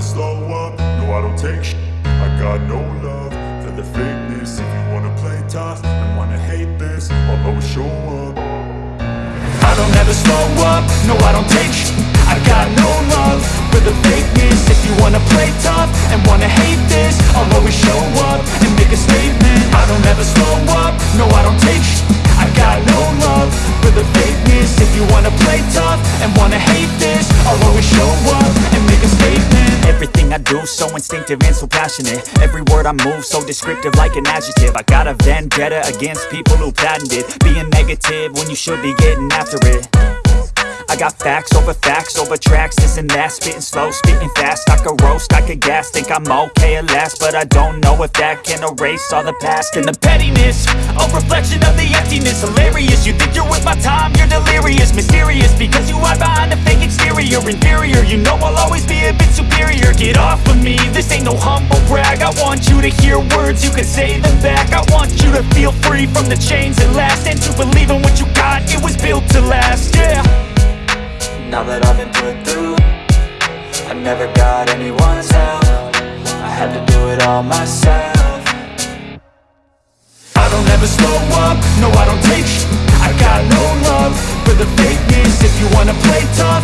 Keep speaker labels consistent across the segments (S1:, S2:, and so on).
S1: never slow up, no I don't take sh I got no love for the fakeness. If you wanna play tough and wanna hate this I'll always show up.
S2: I don't ever slow up, no I don't take sh I got no love for the fakeness. If you wanna play tough and wanna hate this I'll always show up and make a statement. I don't ever slow up, no I don't take sh do so instinctive and so passionate. Every word I move so descriptive like an adjective. I got a vendetta against people who patented Being negative when you should be getting after it. I got facts over facts over tracks, this and that. Spitting slow, spitting fast, I could roast, I could gas Think I'm okay at last, but I don't know if that can erase all the past. And the pettiness, a reflection of the emptiness. Hilarious, you think you're worth my time, you're delirious. Mysterious, because you hide behind a fake exterior Inferior, you know I'll always be a bit superior. Get off of me, this ain't no humble brag. I want you to hear words, you can say them back. I want you to feel free from the chains that last And to believe in what you got, it was built to last, yeah. Now that I've been put through I never got anyone's help. I had to do it all myself. I don't ever slow up, no I don't take. I got no love for the fakeness. If you wanna play tough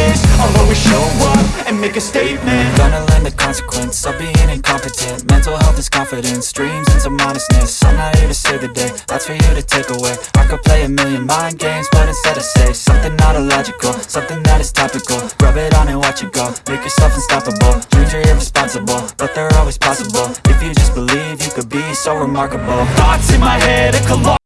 S2: this I'll always show up and make a statement. Gonna learn the consequence of being incompetent. Mental health is confidence, dreams and some honestness I'm not here to save the day, that's for you to take away. I could play a million mind games, but instead I say Something not illogical, something that is topical. Rub it on and watch it go, make yourself unstoppable. Dreams are irresponsible, but they're always possible. If you just believe, you could be so remarkable. Thoughts in my head, a collage